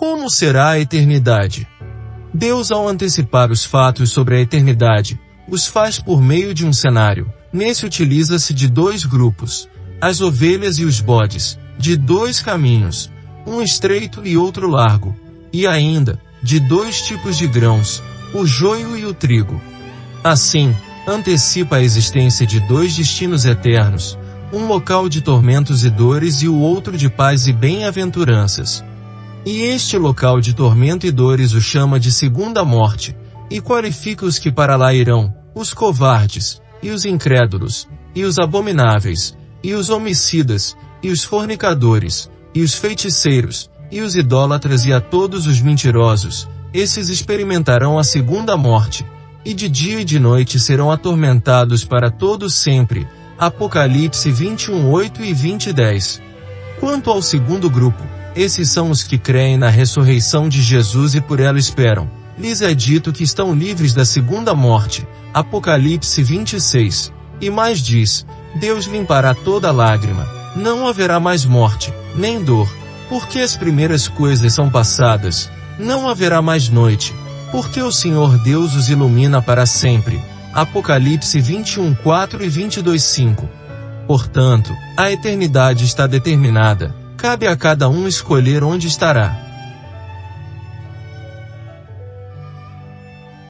Como será a eternidade? Deus, ao antecipar os fatos sobre a eternidade, os faz por meio de um cenário. Nesse utiliza-se de dois grupos, as ovelhas e os bodes, de dois caminhos, um estreito e outro largo, e ainda, de dois tipos de grãos, o joio e o trigo. Assim, antecipa a existência de dois destinos eternos, um local de tormentos e dores e o outro de paz e bem-aventuranças. E este local de tormento e dores o chama de segunda morte, e qualifica os que para lá irão, os covardes, e os incrédulos, e os abomináveis, e os homicidas, e os fornicadores, e os feiticeiros, e os idólatras e a todos os mentirosos, esses experimentarão a segunda morte, e de dia e de noite serão atormentados para todos sempre. Apocalipse 21, 8 e 20, 10. Quanto ao segundo grupo, esses são os que creem na ressurreição de Jesus e por ela esperam. Lhes é dito que estão livres da segunda morte. Apocalipse 26. E mais diz, Deus limpará toda lágrima. Não haverá mais morte, nem dor, porque as primeiras coisas são passadas. Não haverá mais noite, porque o Senhor Deus os ilumina para sempre. Apocalipse 21, 4 e 22, 5. Portanto, a eternidade está determinada. Cabe a cada um escolher onde estará.